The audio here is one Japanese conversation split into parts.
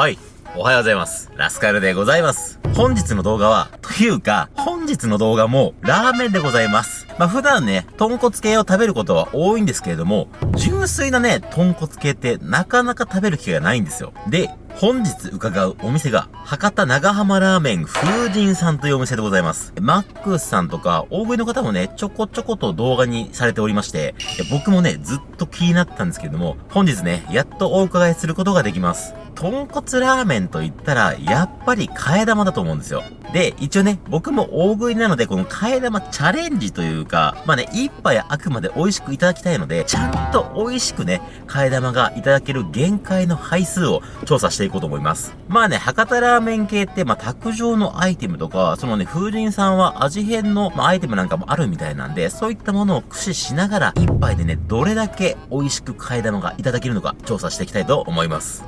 はい。おはようございます。ラスカルでございます。本日の動画は、というか、本日の動画もラーメンでございます。まあ普段ね、豚骨系を食べることは多いんですけれども、純粋なね、豚骨系ってなかなか食べる機会がないんですよ。で、本日伺うお店が、博多長浜ラーメン風神さんというお店でございます。マックスさんとか、大食いの方もね、ちょこちょこと動画にされておりまして、僕もね、ずっと気になったんですけれども、本日ね、やっとお伺いすることができます。豚骨ラーメンと言ったら、やっぱり替え玉だと思うんですよ。で、一応ね、僕も大食いなので、この替え玉チャレンジというか、まあね、一杯あくまで美味しくいただきたいので、ちゃんと美味しくね、替え玉がいただける限界の配数を調査していこうと思います。まあね、博多ラーメン系って、まあ、卓上のアイテムとか、そのね、風神さんは味変の、まあ、アイテムなんかもあるみたいなんで、そういったものを駆使しながら、一杯でね、どれだけ美味しく替え玉がいただけるのか、調査していきたいと思います。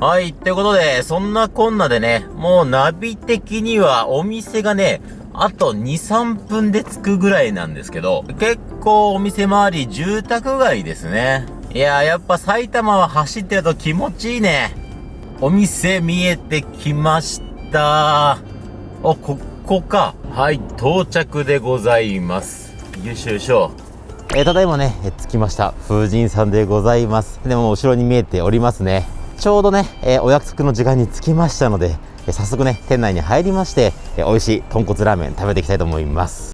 はい、ってことで、そんなこんなでね、もうナビ的にはお店がね、あと2、3分で着くぐらいなんですけど、結構お店周り住宅街ですね。いやーやっぱ埼玉は走ってると気持ちいいね。お店見えてきました。お、ここか。はい、到着でございます。よいしょよいしょ。えー、ただいまね、着きました。風神さんでございます。でも後ろに見えておりますね。ちょうどね、えー、お約束の時間に着きましたので、えー、早速ね、店内に入りまして、えー、美味しい豚骨ラーメン食べていきたいと思います。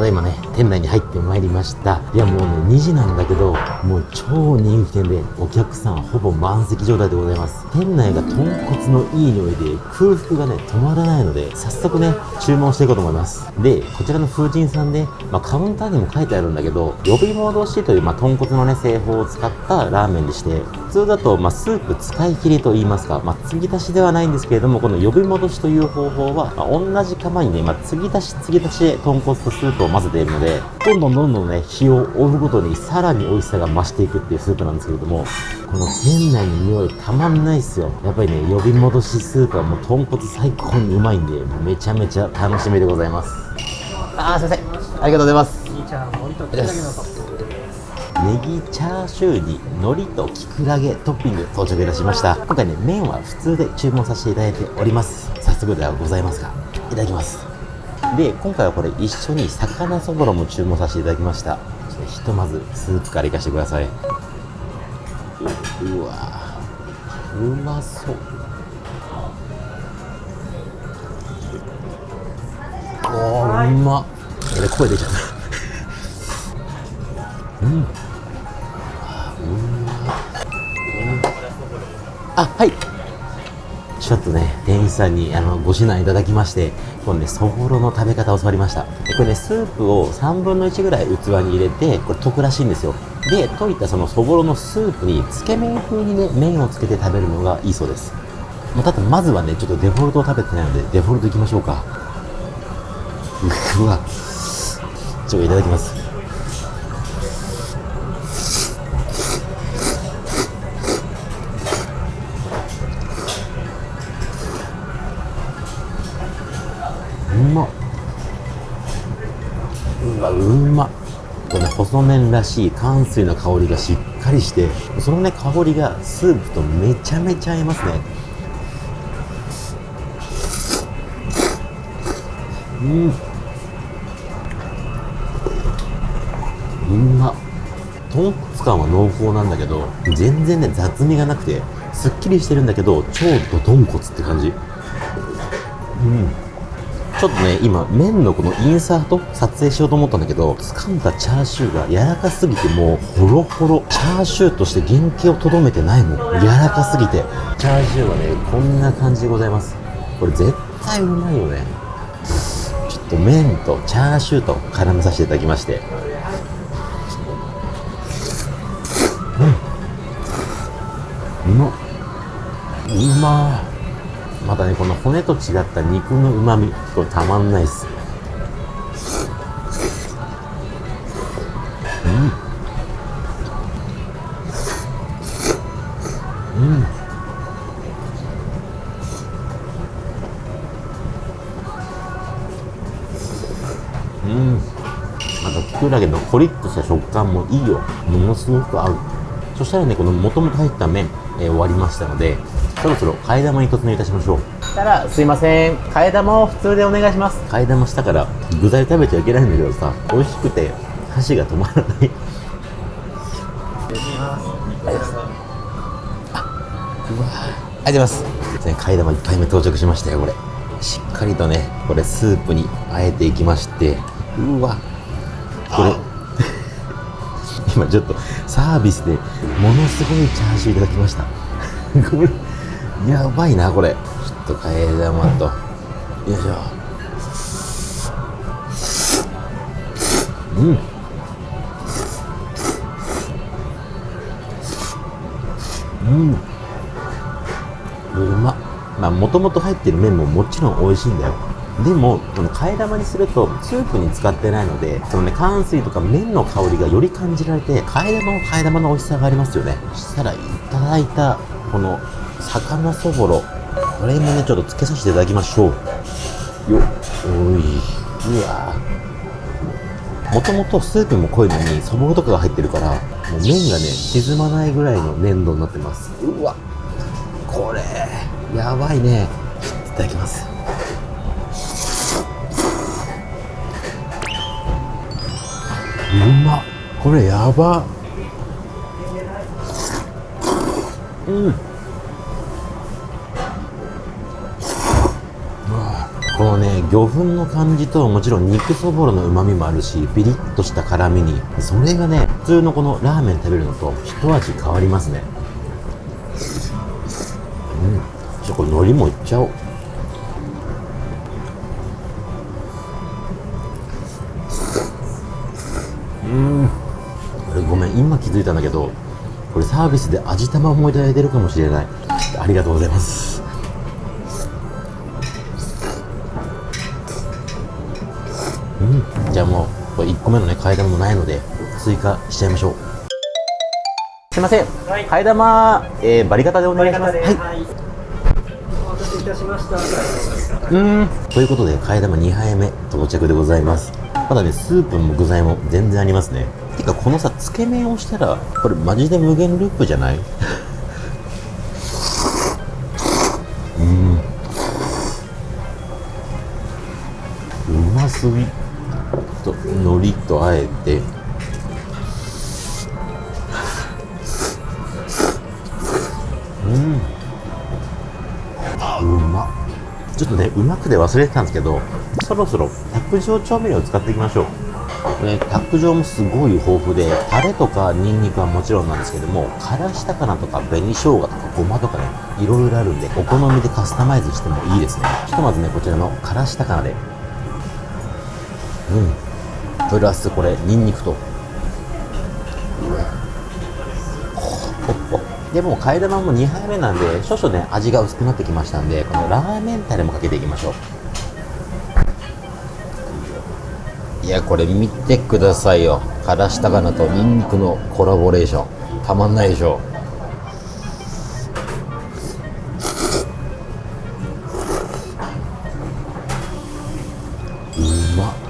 ただいまね、店内に入ってまいりました。いやもうね、2時なんだけど、もう超人気店で、お客さんほぼ満席状態でございます。店内が豚骨のいい匂いで、空腹がね、止まらないので、早速ね、注文していこうと思います。で、こちらの風神さんで、まあ、カウンターにも書いてあるんだけど、呼び戻しという、まあ、豚骨のね、製法を使ったラーメンでして、普通だと、まあ、スープ使い切りと言いますか、まあ、継ぎ足しではないんですけれども、この呼び戻しという方法は、まあ、同じ釜にね、まあ、継ぎ足し継ぎ足しで豚骨とスープを混ぜているので、どんどんどんどんね、火を追うごとにさらに美味しさが増していくっていうスープなんですけれども、この店内の匂いたまんないっすよ。やっぱりね、呼び戻しスープはもう豚骨最高にうまいんで、めちゃめちゃ楽しみでございます。あー、すいません。ありがとうございます。ネギチャーシューに海苔とキクラゲトッピング到着いたしました。今回ね麺は普通で注文させていただいております。早速ではございますがいただきます。で今回はこれ一緒に魚そぼろも注文させていただきました。ひとまずスープからいかしてください。うわうまそう。おーうま。っ声出ちゃった。うん。あはいちょっとね、店員さんにあのご指南いただきまして、このね、そぼろの食べ方を教わりました。これね、スープを3分の1ぐらい器に入れて、これ溶くらしいんですよ。で、溶いたそのそぼろのスープに、つけ麺風にね、麺をつけて食べるのがいいそうです。まあ、ただ、まずはね、ちょっとデフォルトを食べてないので、デフォルトいきましょうか。うわ。ちょっといただきます。まうわうまこれね細麺らしい乾水の香りがしっかりしてそのね香りがスープとめちゃめちゃ合いますね。うん。うま豚骨感は濃厚なんだけど全然ね雑味がなくてすっきりしてるんだけど超ド豚骨って感じ。うん。ちょっとね、今、麺のこのインサート撮影しようと思ったんだけど、掴んだチャーシューが柔らかすぎてもう、ホロホロ。チャーシューとして原型をとどめてないもん。柔らかすぎて。チャーシューはね、こんな感じでございます。これ絶対うまいよね。ちょっと麺とチャーシューと絡めさせていただきまして。うん。うまっ。うまー。またねこの骨と違った肉のうまみこれたまんないっすうん。うん。うん。またきくらげのコリッとした食感もいいよ。ものすごく合う。そしたらねこの元々入った麺、えー、終わりましたのでそろそろ替え玉に突入いたしましょう。したらすいません。替え玉を普通でお願いします。替え玉したから具材食べちゃいけないんだけどさ美味しくて箸が止まらない。あうわありがとうございます。替え玉1杯目到着しましたよこれ。しっかりとねこれスープにあえていきまして。うわ。これ。今ちょっとサービスでものすごいチャーシューいただきました。これやばいなこれ。ちょっと替え玉と。よいしょ。うん。うん。うま。まあもともと入ってる麺ももちろん美味しいんだよ。でもこの替え玉にするとスープに使ってないのでそのね乾水とか麺の香りがより感じられて替え玉も替え玉の美味しさがありますよね。そしたらいただいたこの魚そぼろ。これもねちょっとつけさせていただきましょう。よっおい。うわ。もともとスープも濃いのにそぼろとかが入ってるからもう麺がね沈まないぐらいの粘度になってます。うわ。これやばいね。いただきます。うまこれやば。うん。このね魚粉の感じともちろん肉そぼろのうまみもあるしピリッとした辛みにそれがね普通のこのラーメン食べるのと一味変わりますね。うん。じゃこれ海苔もいっちゃおう。うん。ごめん今気づいたんだけどこれサービスで味玉もいただいてるかもしれない。ありがとうございます。じゃあもうこれ1個目のね替え玉もないので追加しちゃいましょう。すいません、はい。替え玉、えー、バリカタでお願いします。はい。はい。お待たせいたしました。うん。ということで替え玉2杯目到着でございます。まだねスープも具材も全然ありますね。てかこのさつけ麺をしたらこれマジで無限ループじゃない？うん。うますぎ。と海苔とあえて。うん。うま。ちょっとねうまくで忘れてたんですけどそろそろ卓上調味料を使っていきましょう。ね卓上もすごい豊富でタレとかニンニクはもちろんなんですけどもからし高菜とか紅生姜とかごまとかねいろいろあるんでお好みでカスタマイズしてもいいですね。ひとまずねこちらのからし高菜で。うん。プラスこれニンニクと。でも替え玉も2杯目なんで少々ね味が薄くなってきましたんでこのラーメンタレもかけていきましょう。いやこれ見てくださいよ。からし高菜とニンニクのコラボレーション。たまんないでしょ。うまっ。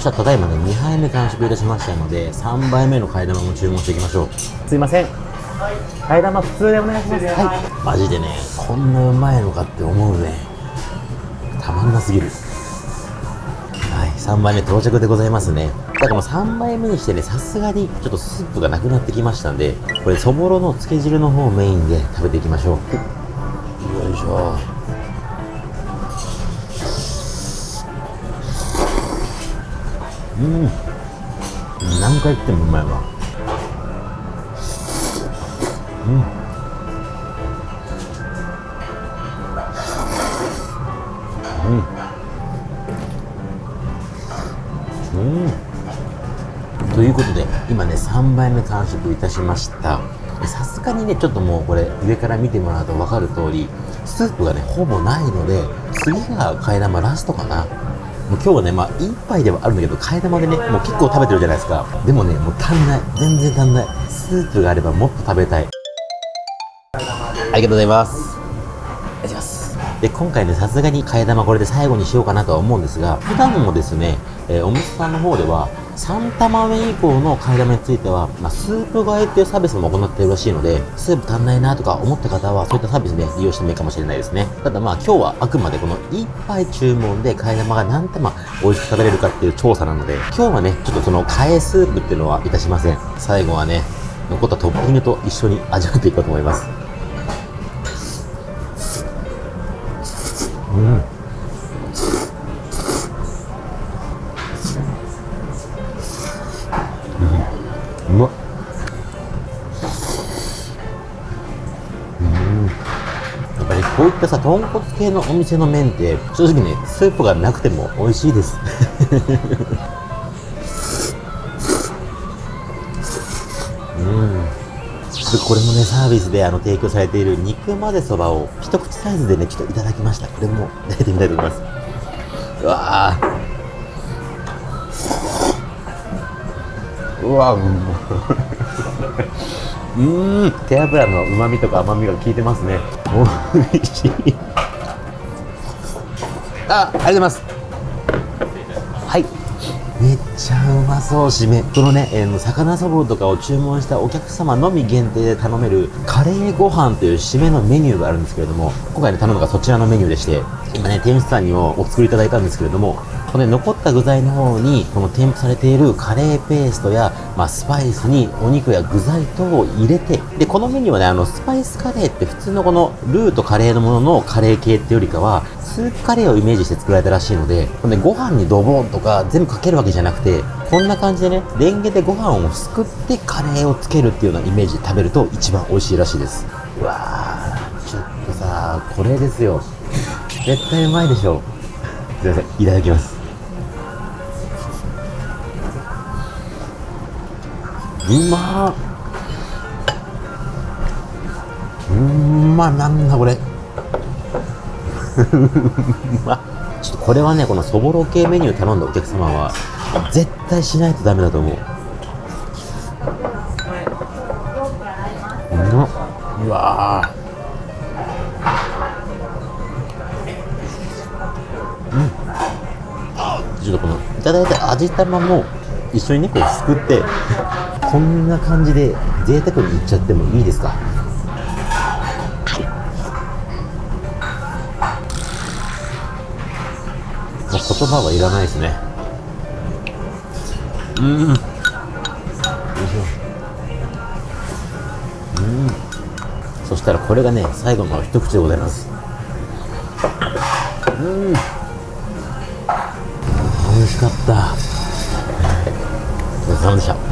そしたらただいまね2杯目完食いたしましたので3杯目の替え玉も注文していきましょう。すいません。替え玉普通でお願いします。はい。マジでねこんなうまいのかって思うね。たまんなすぎる。はい3杯目到着でございますね。だからもう3杯目にしてねさすがにちょっとスープがなくなってきましたんでこれそぼろのつけ汁の方をメインで食べていきましょう。よいしょうん。何回食ってもうまいわうん。うん。ということで今ね3杯目完食いたしました。さすがにねちょっともうこれ上から見てもらうと分かる通りスープがねほぼないので次が替え玉ラストかな。もう今日はねまあ1杯ではあるんだけど替え玉でねもう結構食べてるじゃないですか。でもねもう足んない。全然足んない。スープがあればもっと食べたい。ありがとうございます。ありがとうございます。で、今回ね、さすがに替え玉これで最後にしようかなとは思うんですが、普段もですね、えーお店さんの方では、3玉目以降の替え玉については、まあ、スープ替えっていうサービスも行っているらしいので、スープ足んないなとか思った方は、そういったサービスで利用してもいいかもしれないですね。ただまあ今日はあくまでこの1杯注文で替え玉が何玉美味しく食べれるかっていう調査なので、今日はね、ちょっとその替えスープっていうのはいたしません。最後はね、残ったトッピングと一緒に味わっていこうと思います。うん。豚骨系のお店の麺って正直ねスープがなくても美味しいです。うん。これもねサービスであの提供されている肉混ぜそばを一口サイズでねちょっといただきました。これも食べてみたいと思います。うわー。うわうまうーん。手油の旨味とか甘みが効いてますね。美味しい。あありがとうございます。はい。めっちゃうまそう。しめこのね、えー魚そぼろとかを注文したお客様のみ限定で頼めるカレーご飯という締めのメニューがあるんですけれども今回ね頼むのがそちらのメニューでして今ね店主さんにもお作りいただいたんですけれどもこの、ね、残った具材の方にこの添付されているカレーペーストや、まあ、スパイスにお肉や具材等を入れてでこのメニューはねあのスパイスカレーって普通のこのルーとカレーのもののカレー系ってよりかはスープカレーをイメージして作られたらしいのでこれねご飯にドボンとか全部かけるわけじゃなくてこんな感じでねレンゲでご飯をすくってカレーをつけるっていうようなイメージで食べると一番美味しいらしいです。うわーちょっとさこれですよ。絶対うまいでしょ。すいませんいただきます。うまーうんまなんだこれ。う まちょっとこれはねこのそぼろ系メニュー頼んだお客様は絶対しないとダメだと思う。うまっ。うわー。うん。ちょっとこのいただいた味玉も一緒にねこうすくってこんな感じで贅沢にいっちゃってもいいですか？もう言葉はいらないですね。うん。よいしょうんそしたらこれがね最後の一口でございます。うん。美味しかった。お疲れ様でした。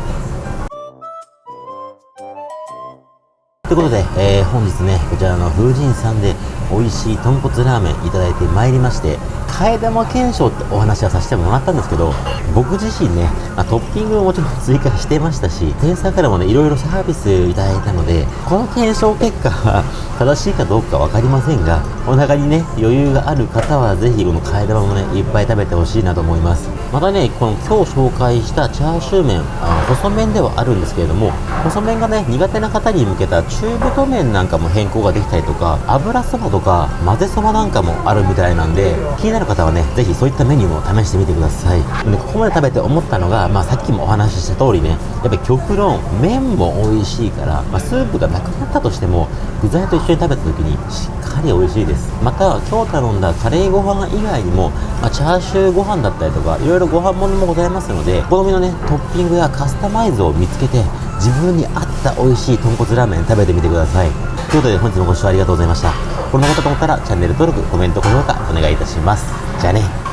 ということで、えー本日ね、こちらの風神さんで美味しい豚骨ラーメンいただいてまいりまして、替え玉検証ってお話はさせてもらったんですけど、僕自身ね、まあ、トッピングももちろん追加してましたし、店員さんからもね、いろいろサービスいただいたので、この検証結果は 正しいかどうかわかりませんが、お腹にね、余裕がある方はぜひこの替え玉もね、いっぱい食べてほしいなと思います。またね、この今日紹介したチャーシュー麺、あ細麺ではあるんですけれども、細麺がね、苦手な方に向けた中太麺なんかも変更ができたりとか、油そばとか混ぜそばなんかもあるみたいなんで、気になる方はね、ぜひそういったメニューも試してみてください。でここまで食べて思ったのが、まあさっきもお話しした通りね、やっぱり極論、麺も美味しいから、まあスープがなくなったとしても、具材と一緒に食べた時にしっかり美味しいです。また、今日頼んだカレーご飯以外にも、まあ、チャーシューご飯だったりとか、いろいろご飯ものもございますので、お好みのね、トッピングやカスタマイズを見つけて、自分に合った美味しい豚骨ラーメン食べてみてください。ということで、本日もご視聴ありがとうございました。これも良かったと思ったら、チャンネル登録、コメント、高評価、お願いいたします。じゃあね。